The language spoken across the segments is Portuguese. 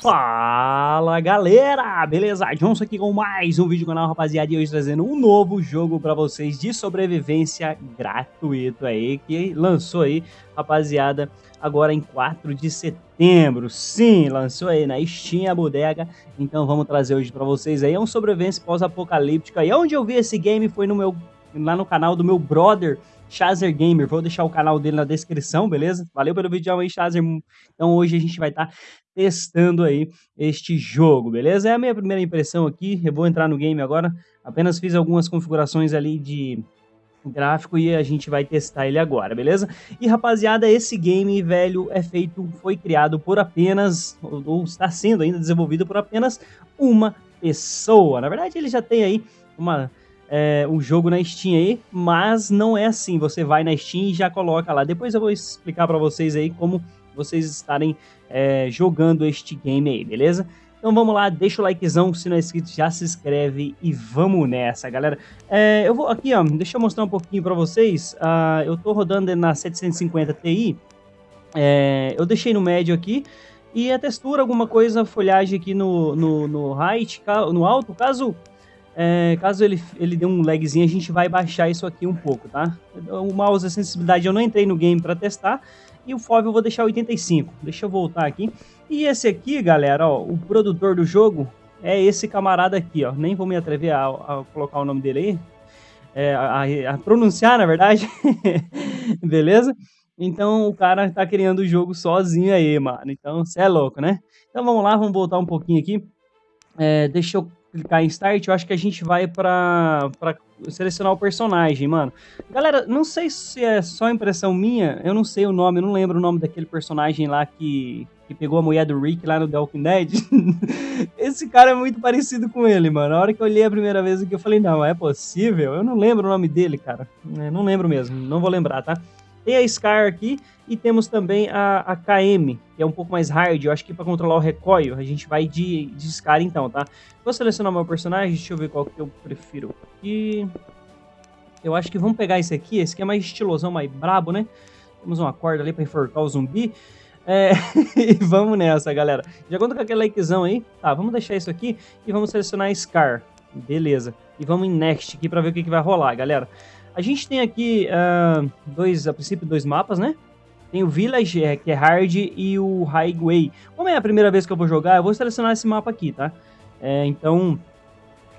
Fala galera, beleza? Johnson aqui com mais um vídeo do canal, rapaziada, e hoje trazendo um novo jogo pra vocês de sobrevivência gratuito aí, que lançou aí, rapaziada, agora em 4 de setembro. Sim, lançou aí na Steam a bodega, então vamos trazer hoje pra vocês aí, é um sobrevivência pós-apocalíptica, e onde eu vi esse game foi no meu, lá no canal do meu brother, Chazer Gamer, vou deixar o canal dele na descrição, beleza? Valeu pelo vídeo aí, Chazer. Então hoje a gente vai estar tá testando aí este jogo, beleza? É a minha primeira impressão aqui, eu vou entrar no game agora, apenas fiz algumas configurações ali de gráfico e a gente vai testar ele agora, beleza? E rapaziada, esse game, velho, é feito, foi criado por apenas, ou está sendo ainda desenvolvido por apenas uma pessoa. Na verdade, ele já tem aí uma é, um jogo na Steam aí, mas não é assim, você vai na Steam e já coloca lá. Depois eu vou explicar para vocês aí como vocês estarem é, jogando este game aí, beleza? Então vamos lá, deixa o likezão, se não é inscrito já se inscreve e vamos nessa, galera. É, eu vou aqui, ó, deixa eu mostrar um pouquinho para vocês. Uh, eu tô rodando na 750 Ti, é, eu deixei no médio aqui, e a textura, alguma coisa, folhagem aqui no, no, no height, no alto, caso é, caso ele, ele dê um lagzinho, a gente vai baixar isso aqui um pouco, tá? O mouse, a sensibilidade, eu não entrei no game para testar. E o FOV eu vou deixar 85. Deixa eu voltar aqui. E esse aqui, galera, ó, o produtor do jogo é esse camarada aqui, ó. Nem vou me atrever a, a colocar o nome dele aí. É, a, a, pronunciar, na verdade. Beleza? Então o cara tá criando o jogo sozinho aí, mano. Então você é louco, né? Então vamos lá, vamos voltar um pouquinho aqui. É, deixa eu clicar em Start, eu acho que a gente vai pra, pra selecionar o personagem, mano. Galera, não sei se é só impressão minha, eu não sei o nome, eu não lembro o nome daquele personagem lá que, que pegou a mulher do Rick lá no The Walking Dead. Esse cara é muito parecido com ele, mano. A hora que eu olhei a primeira vez aqui, eu falei, não, é possível? Eu não lembro o nome dele, cara. É, não lembro mesmo, não vou lembrar, tá? Tem a Scar aqui e temos também a, a KM, que é um pouco mais hard. Eu acho que para controlar o recoil, a gente vai de, de Scar então, tá? Vou selecionar meu personagem, deixa eu ver qual que eu prefiro aqui. Eu acho que vamos pegar esse aqui, esse aqui é mais estilosão, mais brabo, né? Temos uma corda ali para enforcar o zumbi. É, e vamos nessa, galera. Já conta com aquele likezão aí. Tá, vamos deixar isso aqui e vamos selecionar Scar. Beleza. E vamos em Next aqui para ver o que, que vai rolar, galera. A gente tem aqui uh, dois, a princípio, dois mapas, né? Tem o Village, é, que é hard, e o Highway. Como é a primeira vez que eu vou jogar, eu vou selecionar esse mapa aqui, tá? É, então,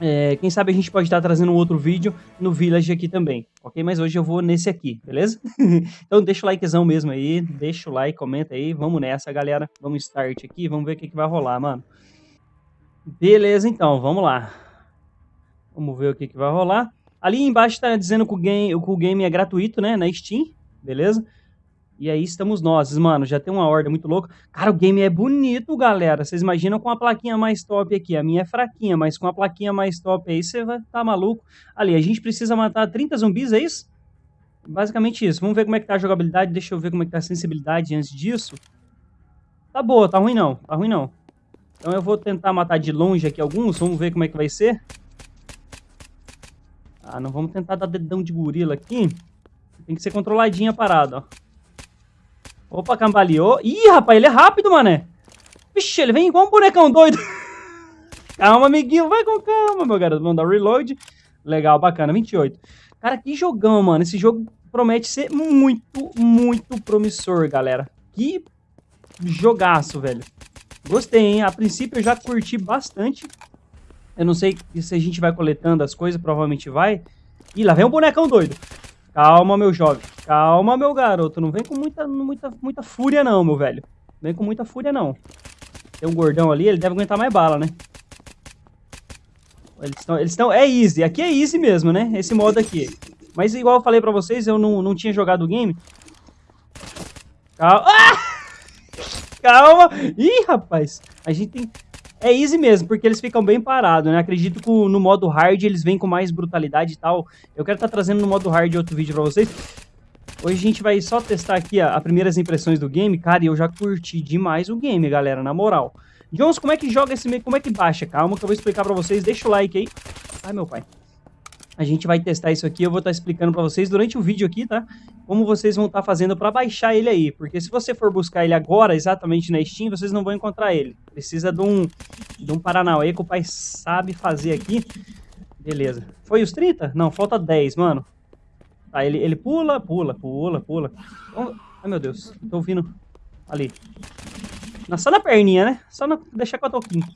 é, quem sabe a gente pode estar trazendo um outro vídeo no Village aqui também, ok? Mas hoje eu vou nesse aqui, beleza? então deixa o likezão mesmo aí, deixa o like, comenta aí, vamos nessa, galera. Vamos start aqui, vamos ver o que, que vai rolar, mano. Beleza, então, vamos lá. Vamos ver o que, que vai rolar. Ali embaixo está dizendo que o, game, que o game é gratuito, né? Na Steam, beleza? E aí estamos nós, mano. Já tem uma ordem muito louca. Cara, o game é bonito, galera. Vocês imaginam com a plaquinha mais top aqui. A minha é fraquinha, mas com a plaquinha mais top aí, você vai tá maluco. Ali, a gente precisa matar 30 zumbis, é isso? Basicamente isso. Vamos ver como é que tá a jogabilidade. Deixa eu ver como é que tá a sensibilidade antes disso. Tá boa, tá ruim não. Tá ruim não. Então eu vou tentar matar de longe aqui alguns. Vamos ver como é que vai ser. Ah, não vamos tentar dar dedão de gorila aqui. Tem que ser controladinha a parada, ó. Opa, cambaleou. Ih, rapaz, ele é rápido, mané. Vixe, ele vem igual um bonecão doido. calma, amiguinho. Vai com calma, meu garoto. Vamos dar reload. Legal, bacana. 28. Cara, que jogão, mano. Esse jogo promete ser muito, muito promissor, galera. Que jogaço, velho. Gostei, hein? A princípio eu já curti bastante. Eu não sei se a gente vai coletando as coisas, provavelmente vai. Ih, lá vem um bonecão doido. Calma, meu jovem. Calma, meu garoto. Não vem com muita, muita, muita fúria, não, meu velho. Não vem com muita fúria, não. Tem um gordão ali, ele deve aguentar mais bala, né? Eles estão... Eles. É easy. Aqui é easy mesmo, né? Esse modo aqui. Mas igual eu falei pra vocês, eu não, não tinha jogado o game. Calma. Ah! Calma. Ih, rapaz. A gente tem... É easy mesmo, porque eles ficam bem parados, né? Acredito que no modo hard eles vêm com mais brutalidade e tal. Eu quero estar tá trazendo no modo hard outro vídeo pra vocês. Hoje a gente vai só testar aqui as primeiras impressões do game. Cara, e eu já curti demais o game, galera, na moral. Jones, como é que joga esse meio? Como é que baixa? Calma que eu vou explicar pra vocês. Deixa o like aí. Ai, meu pai. A gente vai testar isso aqui, eu vou estar tá explicando para vocês durante o vídeo aqui, tá? Como vocês vão estar tá fazendo para baixar ele aí, porque se você for buscar ele agora, exatamente na Steam, vocês não vão encontrar ele. Precisa de um, de um Paranauê que o pai sabe fazer aqui. Beleza. Foi os 30? Não, falta 10, mano. Tá, ele, ele pula, pula, pula, pula. Oh, ai, meu Deus, tô ouvindo ali. Só na perninha, né? Só na, deixar com a toquinha.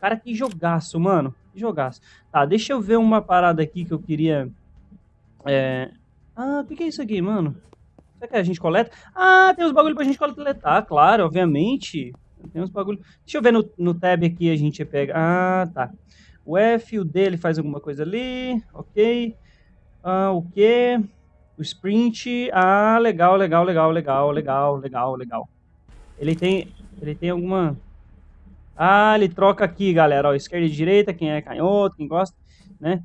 Cara, que jogaço, mano. Que jogaço. Tá, deixa eu ver uma parada aqui que eu queria... É... Ah, o que, que é isso aqui, mano? Será que a gente coleta? Ah, tem uns bagulho pra gente coletar, claro, obviamente. Tem uns bagulho... Deixa eu ver no, no tab aqui, a gente pega... Ah, tá. O F, o D, ele faz alguma coisa ali. Ok. Ah, o Q... O sprint... Ah, legal, legal, legal, legal, legal, legal, legal. Ele tem... Ele tem alguma... Ah, ele troca aqui, galera. Ó, esquerda e direita, quem é canhoto, quem gosta, né?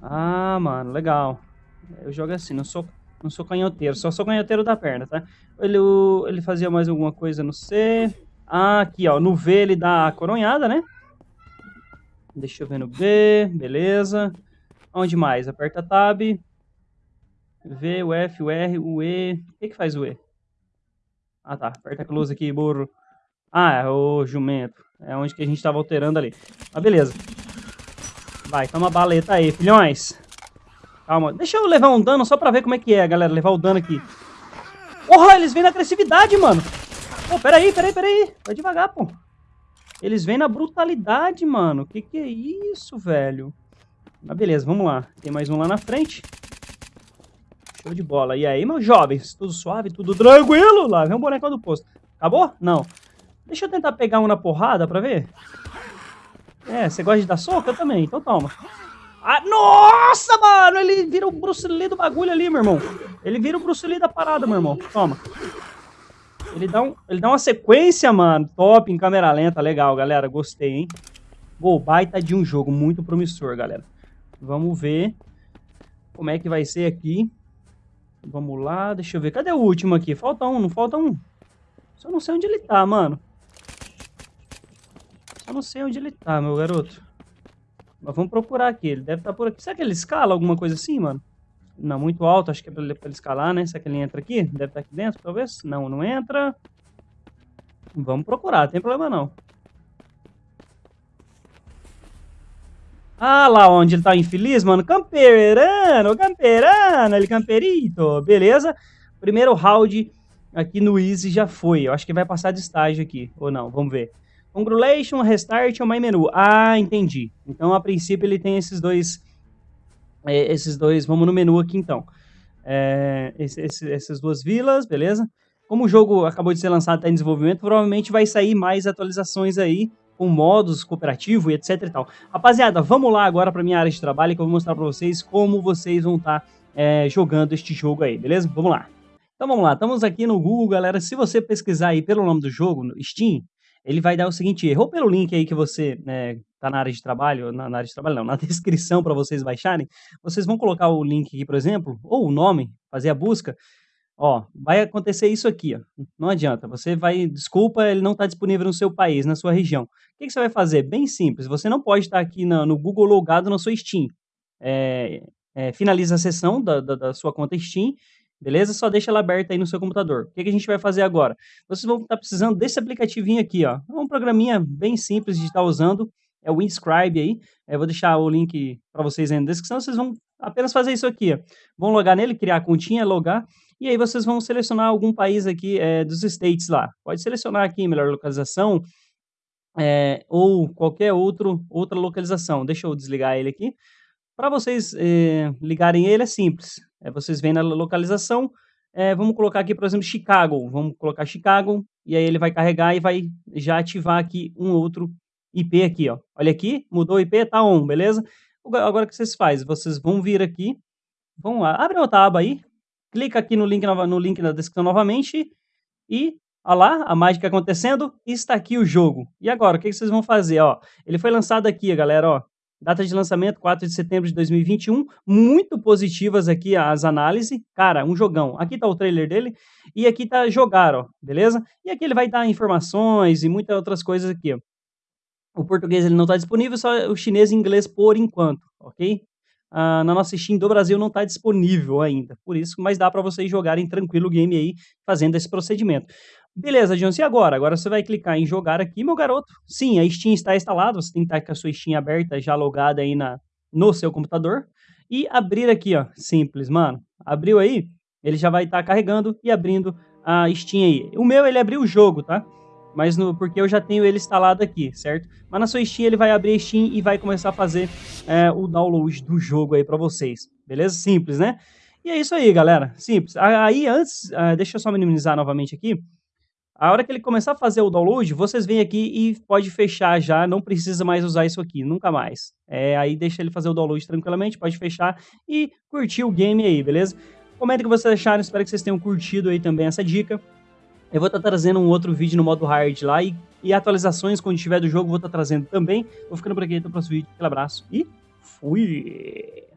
Ah, mano, legal. Eu jogo assim, não sou, não sou canhoteiro, só sou canhoteiro da perna, tá? Ele, ele fazia mais alguma coisa no C. Ah, aqui, ó, no V ele dá a coronhada, né? Deixa eu ver no B, beleza. Onde mais? Aperta Tab. V, o F, o R, o E. O que que faz o E? Ah, tá. Aperta close aqui, burro. Ah, é o jumento. É onde que a gente tava alterando ali. Mas beleza. Vai, toma baleta aí, filhões. Calma. Deixa eu levar um dano só pra ver como é que é, galera. Levar o dano aqui. Porra, eles vêm na agressividade, mano. Pô, peraí, peraí, peraí. Vai devagar, pô. Eles vêm na brutalidade, mano. Que que é isso, velho? Mas beleza, vamos lá. Tem mais um lá na frente. Show de bola. E aí, meus jovens? Tudo suave, tudo tranquilo? Lá vem um boneco do posto. Acabou? Não. Deixa eu tentar pegar um na porrada pra ver. É, você gosta de dar soco? Eu também, então toma. Ah, nossa, mano! Ele vira o Bruce Lee do bagulho ali, meu irmão. Ele vira o Bruce Lee da parada, meu irmão. Toma. Ele dá, um, ele dá uma sequência, mano. Top em câmera lenta. Legal, galera. Gostei, hein? Gol baita de um jogo. Muito promissor, galera. Vamos ver como é que vai ser aqui. Vamos lá. Deixa eu ver. Cadê o último aqui? Falta um, não falta um. Só não sei onde ele tá, mano. Eu não sei onde ele tá, meu garoto. Mas vamos procurar aqui. Ele deve estar tá por aqui. Será que ele escala alguma coisa assim, mano? Não, muito alto. Acho que é pra ele, pra ele escalar, né? Será que ele entra aqui? Deve estar tá aqui dentro, talvez? Não, não entra. Vamos procurar, não tem problema não. Ah, lá onde ele tá infeliz, mano. Camperano, camperano, ele camperito. Beleza? Primeiro round aqui no Easy já foi. Eu acho que vai passar de estágio aqui. Ou não, vamos ver. Congratulation, Restart ou My Menu. Ah, entendi. Então, a princípio, ele tem esses dois... É, esses dois... Vamos no menu aqui, então. É, esse, esse, essas duas vilas, beleza? Como o jogo acabou de ser lançado, está em desenvolvimento, provavelmente vai sair mais atualizações aí, com modos cooperativo e etc e tal. Rapaziada, vamos lá agora para minha área de trabalho, que eu vou mostrar para vocês como vocês vão estar tá, é, jogando este jogo aí, beleza? Vamos lá. Então vamos lá, estamos aqui no Google, galera. Se você pesquisar aí pelo nome do jogo, no Steam, ele vai dar o seguinte erro, pelo link aí que você né, tá na área de trabalho, na, na área de trabalho não, na descrição para vocês baixarem, vocês vão colocar o link aqui, por exemplo, ou o nome, fazer a busca, ó, vai acontecer isso aqui, ó. não adianta, você vai, desculpa, ele não está disponível no seu país, na sua região. O que, que, você vai fazer? Bem simples, você não pode estar aqui no, no Google logado na sua Steam. É, é, finaliza a sessão da, da, da sua conta Steam beleza? Só deixa ela aberta aí no seu computador. O que, a gente vai fazer agora? Vocês vão estar precisando desse aplicativinho aqui, ó. É um programinha bem simples de estar usando, é o Inscribe aí. Eu é, vou deixar o link para vocês aí na descrição, vocês vão apenas fazer isso aqui, ó. Vão logar nele, criar a continha, logar, e aí vocês vão selecionar algum país aqui é, dos States lá. Pode selecionar aqui melhor localização, é, ou qualquer outro, outra localização. Deixa eu desligar ele aqui. Para vocês é, ligarem ele é simples. É, vocês vêm na localização, é, vamos colocar aqui, por exemplo, Chicago. Vamos colocar Chicago, e aí ele vai carregar e vai já ativar aqui um outro IP aqui, ó. Olha aqui, mudou o IP, tá on, beleza? Agora o que vocês fazem? Vocês vão vir aqui, vão lá, abre outra aba aí, clica aqui no link, no link na descrição novamente, e, olha lá, a mágica acontecendo, está aqui o jogo. E agora, o que vocês vão fazer, ó? Ele foi lançado aqui, galera, ó, Data de lançamento 4 de setembro de 2021. Muito positivas aqui as análises. Cara, um jogão. Aqui tá o trailer dele e aqui tá jogar, ó, beleza? E aqui ele vai dar informações e muitas outras coisas aqui. O português ele não está disponível, só o chinês e inglês por enquanto, ok? uh, na nossa Steam do Brasil não está disponível ainda. Por isso, mas dá para vocês jogarem tranquilo o game aí, fazendo esse procedimento. Beleza, Johnson, e agora? Agora você vai clicar em jogar aqui, meu garoto. Sim, a Steam está instalada, você tem que estar com a sua Steam aberta, já logada aí na, no seu computador. E abrir aqui, ó, simples, mano. Abriu aí, ele já vai estar carregando e abrindo a Steam aí. O meu, ele abriu o jogo, tá? Mas no, porque eu já tenho ele instalado aqui, certo? Mas na sua Steam ele vai abrir a Steam e vai começar a fazer é, o download do jogo aí para vocês. Beleza? Simples, né? E é isso aí, galera. Simples. Aí antes, uh, deixa eu só minimizar novamente aqui. A hora que ele começar a fazer o download, vocês vêm aqui e pode fechar já, não precisa mais usar isso aqui, nunca mais. É, aí deixa ele fazer o download tranquilamente, pode fechar e curtir o game aí, beleza? Comenta o que vocês acharam, espero que vocês tenham curtido aí também essa dica. Eu vou estar tá trazendo um outro vídeo no modo hard lá e, e atualizações quando tiver do jogo vou estar tá trazendo também. Vou ficando por aqui, até o próximo vídeo. Aquele abraço e fui!